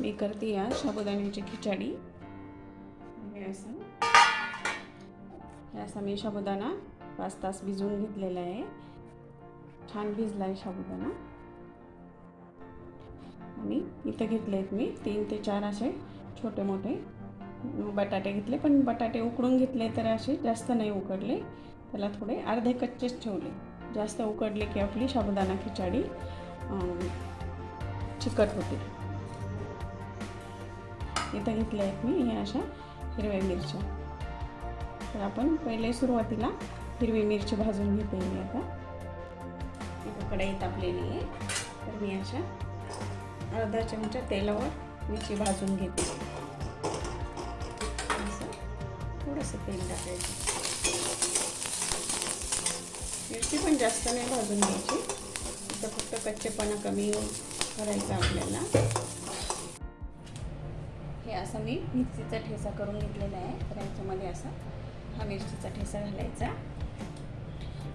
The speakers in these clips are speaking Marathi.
मी करते या साबुदाण्याची खिचडी. हे असं. असा मी साबुदाणा पाच तास भिजवून घेतलेला आहे. छान भिजला आहे साबुदाणा आणि इथं घेतले आहेत मी तीन ते चार असे छोटे मोठे बटाटे घेतले पण बटाटे उकडून घेतले तर असे जास्त नाही उकडले. त्याला थोडे अर्धे कच्चेच ठेवले. जास्त उकडले की आपली साबुदाणा खिचडी चिकट होते. इथं घेतल्या आहेत मी या अशा हिरव्या मिरच्या. तर आपण पहिले सुरुवातीला हिरवी मिरची भाजून घेते मी आता. इथं कढई तापलेली आहे. तर मी अशा अर्धा चमचा तेलावर मिरची भाजून घेते. असं थोडंसं तेल टाकायचं. मिरची पण जास्त नाही भाजून घ्यायची. इथं फक्त कच्चेपणा कमी करायचा आपल्याला. असं मी मिरचीचा ठेसा करून घेतलेला आहे तर याच्यामध्ये असा हा मिरचीचा ठेसा घालायचा.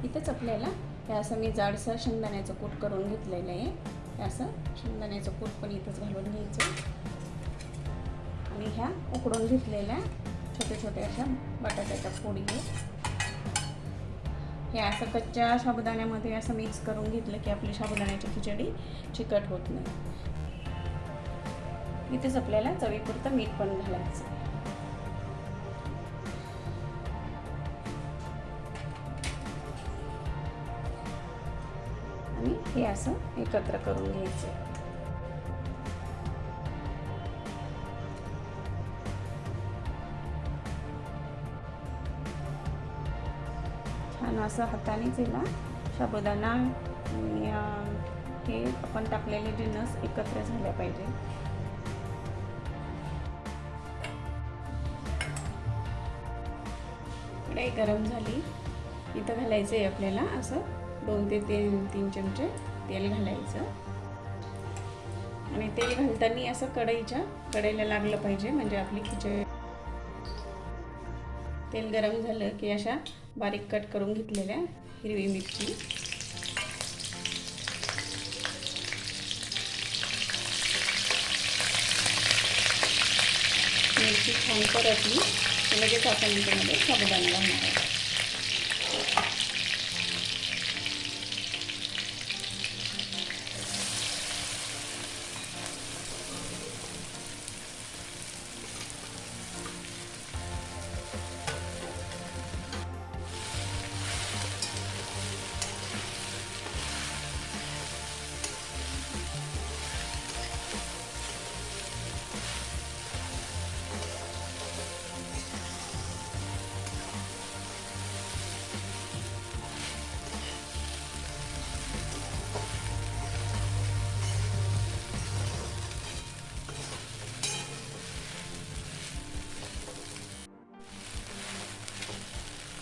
इथंच आपल्याला हे असं मी जाडसर शेंगदाण्याचं कूट करून घेतलेलं आहे. हे असं शेंगदाण्याचं कूट पण इथंच घालून घ्यायचं. आणि ह्या उकडून घेतलेल्या छोट्या छोट्या अशा बटाट्याच्या फोडी हे असं कच्च्या साबुदाण्यामध्ये असं मिक्स करून घेतलं की आपली साबुदाण्याची खिचडी चिकट होत नाही. इथेच आपल्याला चवीपुरतं मीठ पण घालायचं. आणि हे असं एकत्र करून घ्यायचं. छान असं हातानेच याला साबुदाणा हे आपण टाकलेले डिनर्स एकत्र झाल्या पाहिजे. काही गरम झाली इथं घालायचं आहे आपल्याला असं. दोन ते तीन तीन चमचे तेल घालायचं. आणि तेल घालताना असं कढईच्या कढईला लागलं पाहिजे म्हणजे आपली खिचडी. तेल गरम झालं की अशा बारीक कट करून घेतलेल्या हिरवी मिरची. मिरची छान परतली. लगेच आपण याच्यामध्ये साबुदाणा घालणार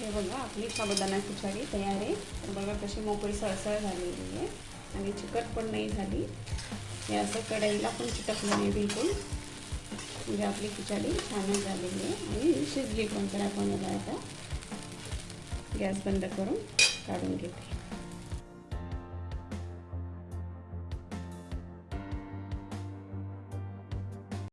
हे बघा आपली साबुदाण्याची खिचडी तयार आहे. तर बघा कशी मोकळी सळसळ झालेली आहे. आणि चिकट पण नाही झाली. हे असं कढईला पण चिटकलं नाही बिलकुल. म्हणजे आपली खिचडी छानच झालेली आहे. आणि शिजली पण तर आपण आता. गॅस बंद करून काढून घेते.